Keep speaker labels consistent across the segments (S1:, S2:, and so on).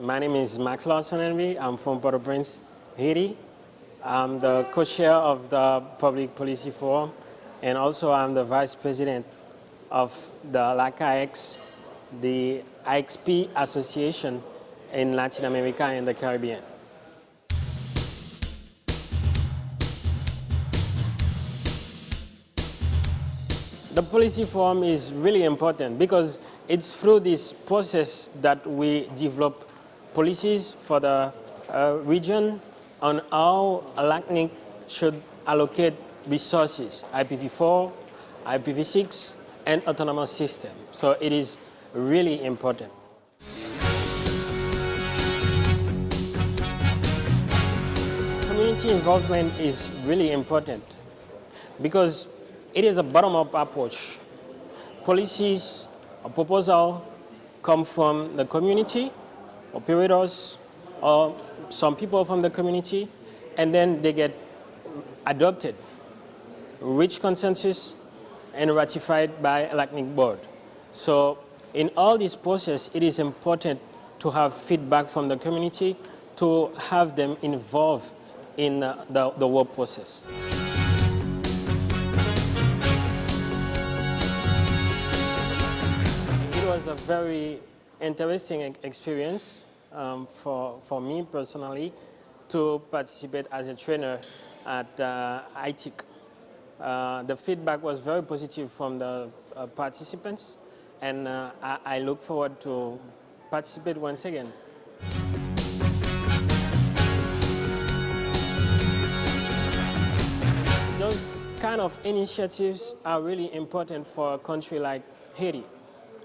S1: My name is Max Larson Henry. I'm from Port-au-Prince, Haiti. I'm the co-chair of the Public Policy Forum, and also I'm the vice president of the LAC-IX, the IXP Association in Latin America and the Caribbean. The policy forum is really important because it's through this process that we develop policies for the uh, region on how LACNIC should allocate resources, IPv4, IPv6, and autonomous system. So it is really important. Community involvement is really important because it is a bottom-up approach. Policies or proposal come from the community, operators, or some people from the community, and then they get adopted, reach consensus, and ratified by LACNIC board. So in all this process, it is important to have feedback from the community to have them involved in uh, the, the work process. It was a very interesting experience um, for, for me personally to participate as a trainer at uh, ITIC. Uh, the feedback was very positive from the uh, participants and uh, I, I look forward to participate once again. Those kind of initiatives are really important for a country like Haiti.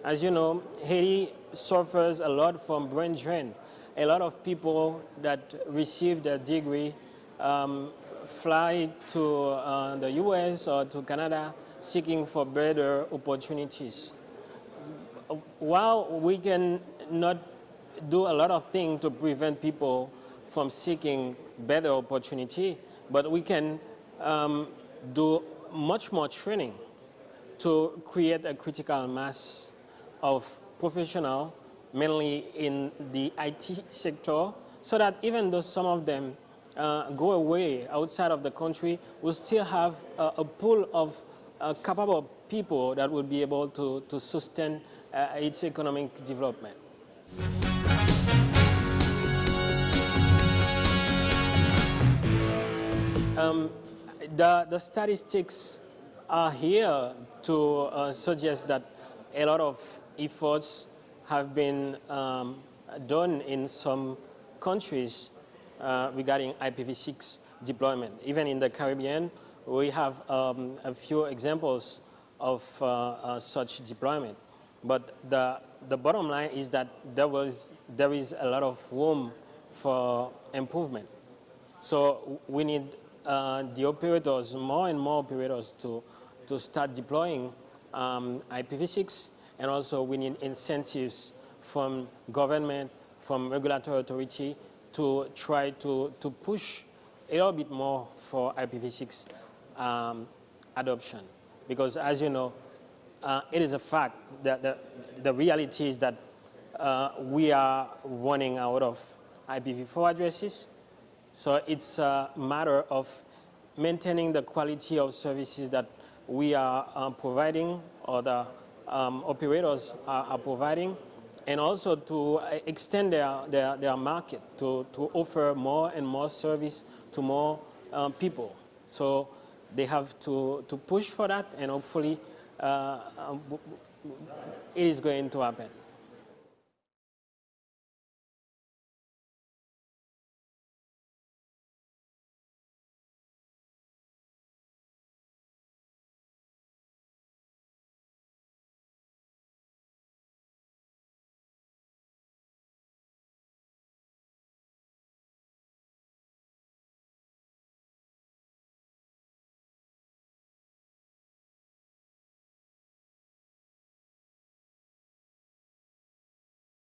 S1: As you know, Haiti suffers a lot from brain drain. A lot of people that receive their degree um, fly to uh, the US or to Canada seeking for better opportunities. While we can not do a lot of things to prevent people from seeking better opportunity, but we can um, do much more training to create a critical mass of professional, mainly in the IT sector, so that even though some of them uh, go away outside of the country, we still have a, a pool of uh, capable people that will be able to, to sustain uh, its economic development. Um, the, the statistics are here to uh, suggest that a lot of efforts have been um, done in some countries uh, regarding IPv6 deployment. Even in the Caribbean, we have um, a few examples of uh, uh, such deployment. But the, the bottom line is that there, was, there is a lot of room for improvement. So we need uh, the operators, more and more operators to, to start deploying um, IPv6 and also we need incentives from government, from regulatory authority to try to, to push a little bit more for IPv6 um, adoption. Because as you know, uh, it is a fact that the, the reality is that uh, we are running out of IPv4 addresses. So it's a matter of maintaining the quality of services that we are uh, providing or the um, operators are, are, providing and also to extend their, their, their, market to, to offer more and more service to more um, people. So they have to, to push for that and hopefully uh, um, it is going to happen.